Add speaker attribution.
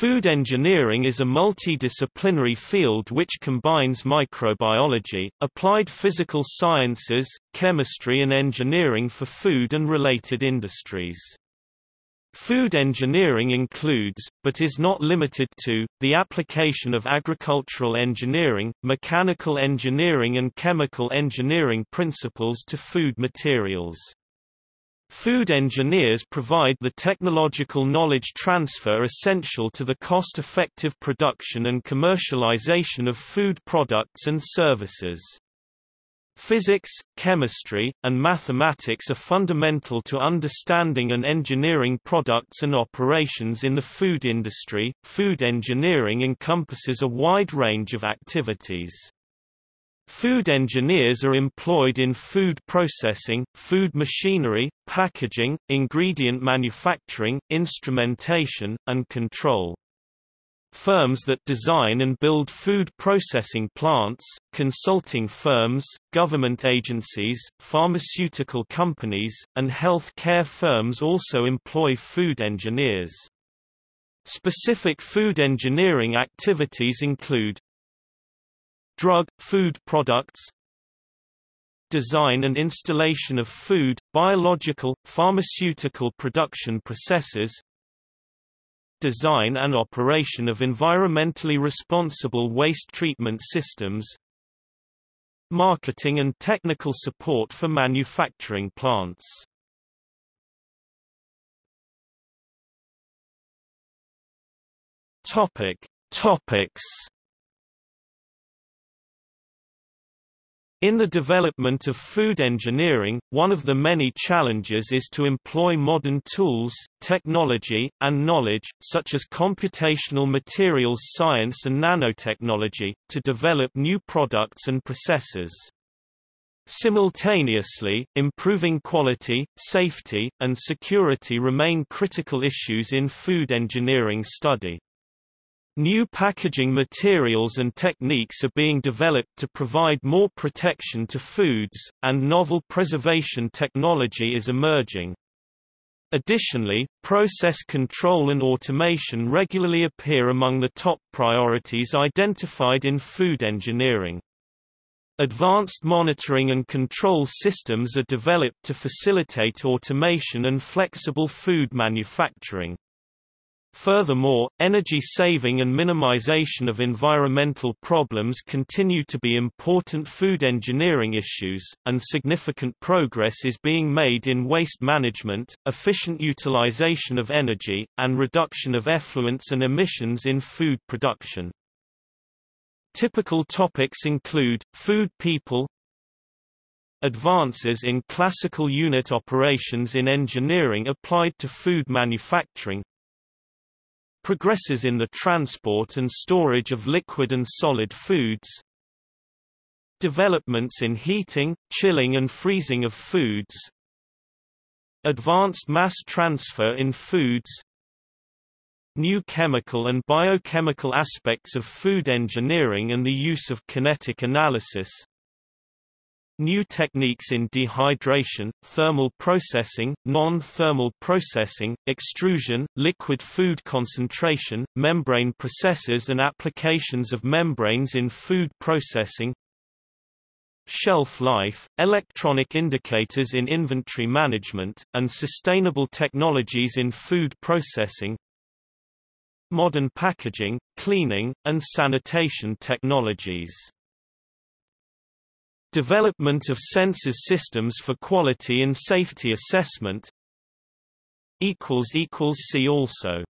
Speaker 1: Food engineering is a multidisciplinary field which combines microbiology, applied physical sciences, chemistry and engineering for food and related industries. Food engineering includes, but is not limited to, the application of agricultural engineering, mechanical engineering and chemical engineering principles to food materials. Food engineers provide the technological knowledge transfer essential to the cost-effective production and commercialization of food products and services. Physics, chemistry, and mathematics are fundamental to understanding and engineering products and operations in the food industry. Food engineering encompasses a wide range of activities. Food engineers are employed in food processing, food machinery, packaging, ingredient manufacturing, instrumentation, and control. Firms that design and build food processing plants, consulting firms, government agencies, pharmaceutical companies, and health care firms also employ food engineers. Specific food engineering activities include drug, food products design and installation of food, biological, pharmaceutical production processes design and operation of environmentally responsible waste treatment systems marketing and technical support for manufacturing plants Topic. Topics In the development of food engineering, one of the many challenges is to employ modern tools, technology, and knowledge, such as computational materials science and nanotechnology, to develop new products and processes. Simultaneously, improving quality, safety, and security remain critical issues in food engineering study. New packaging materials and techniques are being developed to provide more protection to foods, and novel preservation technology is emerging. Additionally, process control and automation regularly appear among the top priorities identified in food engineering. Advanced monitoring and control systems are developed to facilitate automation and flexible food manufacturing. Furthermore, energy saving and minimization of environmental problems continue to be important food engineering issues, and significant progress is being made in waste management, efficient utilization of energy, and reduction of effluents and emissions in food production. Typical topics include, food people Advances in classical unit operations in engineering applied to food manufacturing progresses in the transport and storage of liquid and solid foods, developments in heating, chilling and freezing of foods, advanced mass transfer in foods, new chemical and biochemical aspects of food engineering and the use of kinetic analysis, New techniques in dehydration, thermal processing, non-thermal processing, extrusion, liquid food concentration, membrane processes and applications of membranes in food processing. Shelf life, electronic indicators in inventory management, and sustainable technologies in food processing. Modern packaging, cleaning, and sanitation technologies Development of sensors systems for quality and safety assessment See also